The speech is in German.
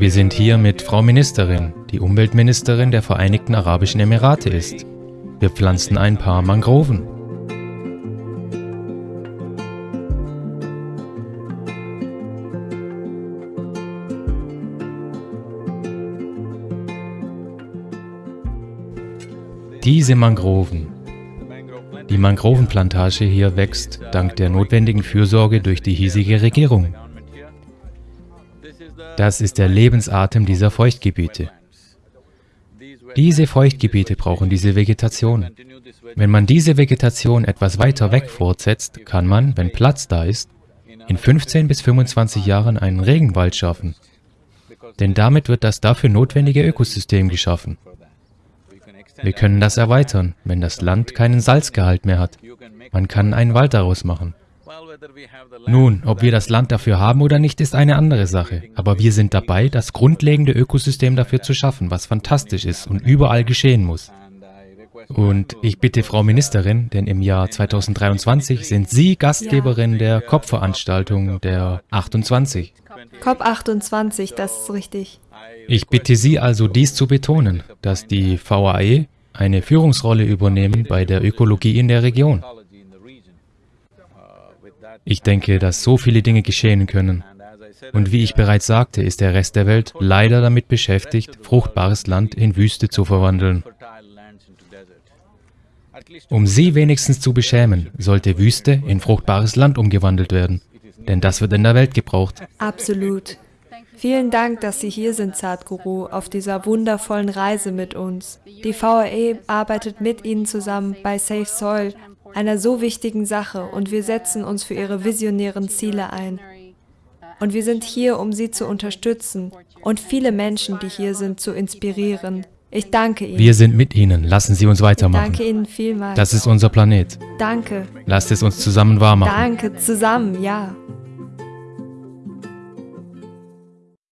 Wir sind hier mit Frau Ministerin, die Umweltministerin der Vereinigten Arabischen Emirate ist. Wir pflanzen ein paar Mangroven. Diese Mangroven. Die Mangrovenplantage hier wächst dank der notwendigen Fürsorge durch die hiesige Regierung. Das ist der Lebensatem dieser Feuchtgebiete. Diese Feuchtgebiete brauchen diese Vegetation. Wenn man diese Vegetation etwas weiter weg fortsetzt, kann man, wenn Platz da ist, in 15 bis 25 Jahren einen Regenwald schaffen. Denn damit wird das dafür notwendige Ökosystem geschaffen. Wir können das erweitern, wenn das Land keinen Salzgehalt mehr hat. Man kann einen Wald daraus machen. Nun, ob wir das Land dafür haben oder nicht, ist eine andere Sache. Aber wir sind dabei, das grundlegende Ökosystem dafür zu schaffen, was fantastisch ist und überall geschehen muss. Und ich bitte Frau Ministerin, denn im Jahr 2023 sind Sie Gastgeberin der COP-Veranstaltung der 28. COP28, das ist richtig. Ich bitte Sie also, dies zu betonen, dass die VAE eine Führungsrolle übernehmen bei der Ökologie in der Region. Ich denke, dass so viele Dinge geschehen können. Und wie ich bereits sagte, ist der Rest der Welt leider damit beschäftigt, fruchtbares Land in Wüste zu verwandeln. Um sie wenigstens zu beschämen, sollte Wüste in fruchtbares Land umgewandelt werden. Denn das wird in der Welt gebraucht. Absolut. Vielen Dank, dass Sie hier sind, Sadhguru, auf dieser wundervollen Reise mit uns. Die VAE arbeitet mit Ihnen zusammen bei Safe Soil, einer so wichtigen Sache, und wir setzen uns für Ihre visionären Ziele ein. Und wir sind hier, um Sie zu unterstützen und viele Menschen, die hier sind, zu inspirieren. Ich danke Ihnen. Wir sind mit Ihnen. Lassen Sie uns weitermachen. Ich danke Ihnen vielmals. Das ist unser Planet. Danke. Lasst es uns zusammen wahr machen. Danke, zusammen, ja.